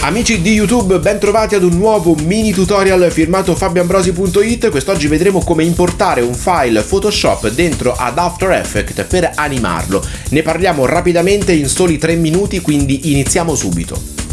Amici di YouTube, ben trovati ad un nuovo mini tutorial firmato fabioambrosi.it. Quest'oggi vedremo come importare un file Photoshop dentro ad After Effects per animarlo. Ne parliamo rapidamente in soli 3 minuti, quindi iniziamo subito.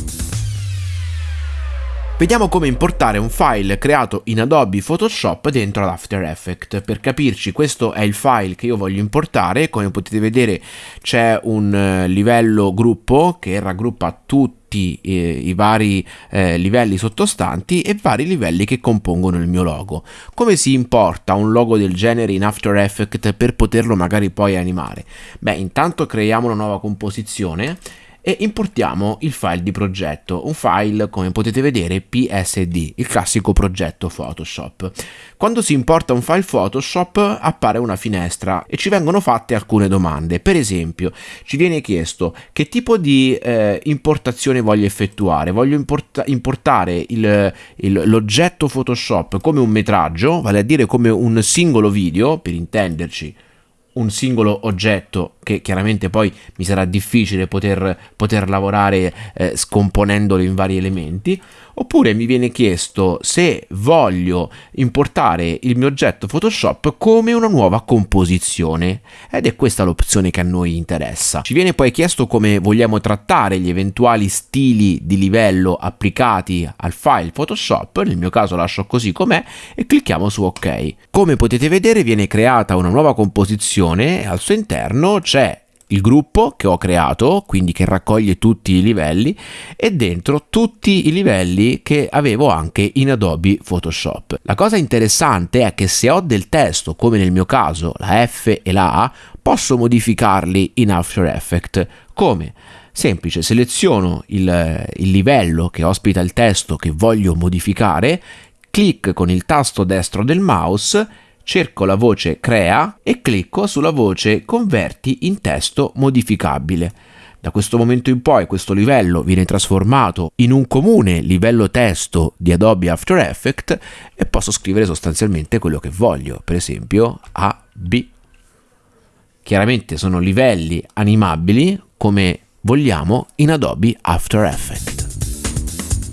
Vediamo come importare un file creato in Adobe Photoshop dentro ad After Effects. Per capirci questo è il file che io voglio importare, come potete vedere c'è un eh, livello gruppo che raggruppa tutti eh, i vari eh, livelli sottostanti e vari livelli che compongono il mio logo. Come si importa un logo del genere in After Effects per poterlo magari poi animare? Beh, intanto creiamo una nuova composizione e importiamo il file di progetto, un file come potete vedere PSD, il classico progetto Photoshop. Quando si importa un file Photoshop appare una finestra e ci vengono fatte alcune domande, per esempio ci viene chiesto che tipo di eh, importazione voglio effettuare, voglio importa importare l'oggetto Photoshop come un metraggio, vale a dire come un singolo video, per intenderci un singolo oggetto che chiaramente poi mi sarà difficile poter, poter lavorare eh, scomponendolo in vari elementi oppure mi viene chiesto se voglio importare il mio oggetto Photoshop come una nuova composizione ed è questa l'opzione che a noi interessa. Ci viene poi chiesto come vogliamo trattare gli eventuali stili di livello applicati al file Photoshop, nel mio caso lascio così com'è e clicchiamo su ok. Come potete vedere viene creata una nuova composizione e al suo interno c'è il gruppo che ho creato, quindi che raccoglie tutti i livelli, e dentro tutti i livelli che avevo anche in Adobe Photoshop. La cosa interessante è che se ho del testo, come nel mio caso la F e la A, posso modificarli in After Effects. Come? Semplice, seleziono il, il livello che ospita il testo che voglio modificare, clic con il tasto destro del mouse cerco la voce Crea e clicco sulla voce Converti in testo modificabile. Da questo momento in poi questo livello viene trasformato in un comune livello testo di Adobe After Effects e posso scrivere sostanzialmente quello che voglio, per esempio A, B. Chiaramente sono livelli animabili come vogliamo in Adobe After Effects.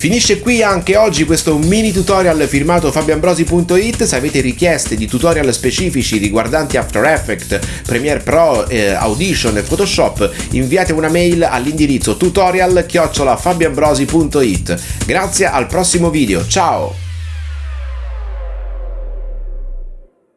Finisce qui anche oggi questo mini tutorial firmato fabioambrosi.it, se avete richieste di tutorial specifici riguardanti After Effects, Premiere Pro, eh, Audition e Photoshop, inviate una mail all'indirizzo tutorial-fabioambrosi.it. Grazie, al prossimo video, ciao!